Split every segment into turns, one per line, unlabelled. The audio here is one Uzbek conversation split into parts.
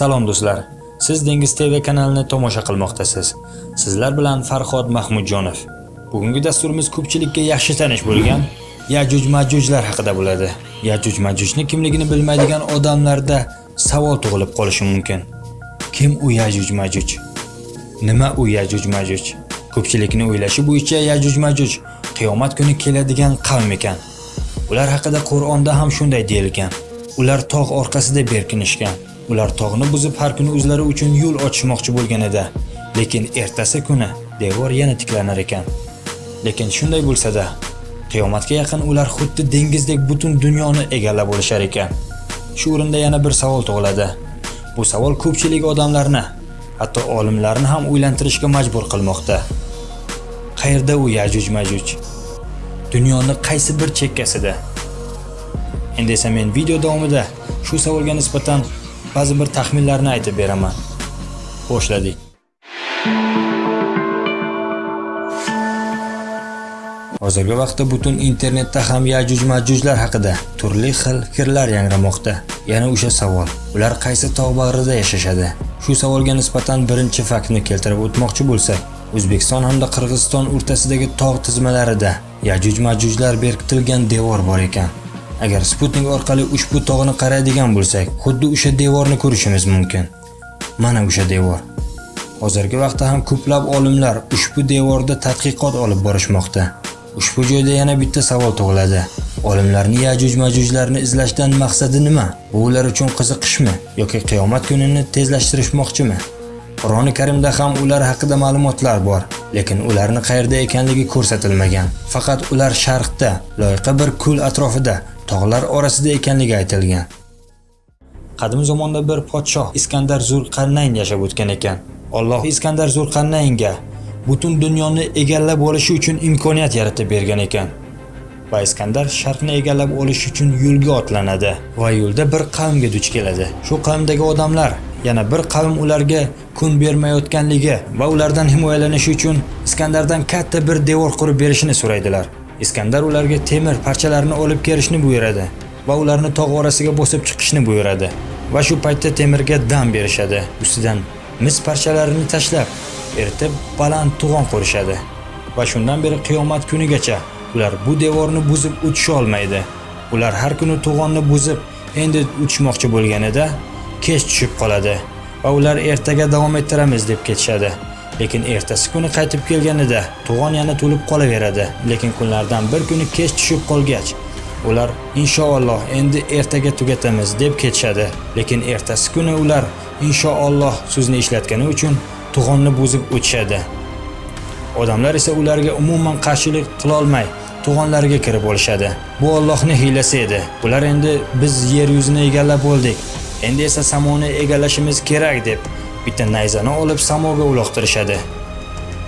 Salom do'stlar. Siz Dengiz TV kanalini tomosha qilmoqdasiz. Sizlar bilan Farhod Mahmudjonov. Bugungi dasturimiz ko'pchilikka yaxshi tanish bo'lgan Yajuj Majujlar haqida bo'ladi. Yajuj Majujni kimligini bilmaydigan odamlarda savol tug'ilib qolishi mumkin. Kim u Yajuj Majuj? Nima u Yajuj Majuj? Ko'pchilikni o'ylashi bo'yicha Yajuj Majuj qiyomat kuni keladigan qavm ekan. Ular haqida Qur'onda ham shunday deyilgan. Ular tog' orqasida berkinishgan. Ular tog'ni buzib har kuni o'zlari uchun yo'l ochishmoqchi bo'lgan edi. Lekin ertasi kuni devor yana tiklanar ekan. Lekin shunday bo'lsa-da, qiyomatga yaqin ular xuddi dengizdek butun dunyoni egallab olishar ekan. Shu o'rinda yana bir savol tug'iladi. Bu savol ko'pchilik odamlarni, hatto olimlarni ham o'ylantirishga majbur qilmoqda. Qayerda u Yajuj Majuj? Dunyoning qaysi bir chekkasida? Endi esa men video davomida shu savolga nisbatan ba'zi bir taxminlarni aytib beraman. Boshladik. Hozirgi vaqtda butun internetda ham Yajuj Majujlar haqida turli xil fikrlar yangramoqda. Yana o'sha savol. Ular qaysi tog' bag'rida yashashadi? Shu savolga nisbatan birinchi faktni keltirib o'tmoqchi bo'lsak, O'zbekiston hamda Qirg'iziston o'rtasidagi tog' tizmalarida Yajuj Majujlar berkitilgan devor bor ekan. Agar Sputnik orqali ushbu tog'ni qaraydigan bo'lsak, xuddi o'sha devorni ko'rishimiz mumkin. Mana o'sha devor. Hozirgi vaqtda ham ko'plab olimlar ushbu devorda tadqiqot olib borishmoqda. Ushbu joyda yana bitta savol tug'iladi. Olimlarni Yajuj Majujlarni izlashdan maqsadi nima? Bu ular uchun qiziqishmi yoki qiyomat kunini tezlashtirishmoqchimi? Qur'oni Karimda ham ular haqida ma'lumotlar bor, lekin ularni qayerda ekanligi ko'rsatilmagan. Faqat ular sharqda, loyiqa bir ko'l atrofida, tog'lar orasida ekanligi aytilgan. Qadim zamonda bir podshoh Iskandar Zulqarnayn yashab o'tgan ekan. Alloh Iskandar Zulqarnaynga butun dunyoni egallab olishi uchun imkoniyat yaratib bergan ekan. Va Iskandar sharqni egallab olish uchun yo'lga otlanadi va yo'lda bir qavmga duch keladi. Shu qavmdagi odamlar yana bir qavm ularga kun bermayotganligi va ulardan himoyalanish uchun Iskandardan katta bir devor qurib berishini so'raydilar. Iskandar ularga temir parchalarini olib kelishni buyuradi va ularni tog' orasiga bosib chiqishni buyuradi. Va shu paytda temirga dam berishadi. Ustidan mis parchalarini tashlab, eritib baland to'g'on qurishadi. Va shundan beri qiyomat kunigacha ular bu devorni buzib o'tisha olmaydi. Ular har kuni to'g'onni buzib, endi uchmoqchi bo'lganida kech tushib qoladi va ular ertaga davom ettiramiz deb ketishadi. Lekin ertasi kuni qaytib kelganida to'g'on yana to'lib qolaveradi. Lekin kunlardan bir kuni kech tushib qolgach, ular inshaalloh endi ertaga tugatamiz deb ketishadi. Lekin ertasi kuni ular inshaalloh so'zni ishlatgani uchun to'g'onni buzib o'tishadi. Odamlar esa ularga umuman qarshilik qila olmay, kirib olishadi. Bu ollohni hiylasi edi. Ular endi biz yer yuzini egallab bo'ldik Endi esa samoni egallashimiz kerak deb bitta nayzani olib samoga uloqtirishadi.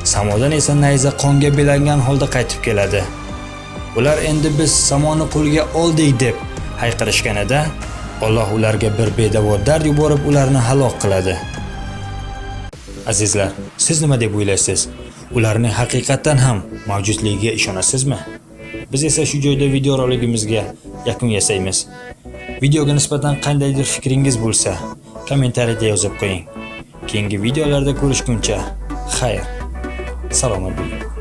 Samodan esa nayza qonga belangan holda qaytib keladi. Ular endi biz samoni qo'lga oldik deb hayqirishganida Alloh ularga bir bedavo dard yuborib ularni halok qiladi. Azizlar, siz nima deb o'ylaysiz? Ularning haqiqatan ham mavjudligiga ishonasizmi? Biz esa shu joyda video roligimizga yakun yasaymiz. Videoga nisbatan qandaydir fikringiz bo'lsa, kommentariyada yozib qo'ying. Keyingi videolarda ko'rishguncha xayr. Salomat bo'ling.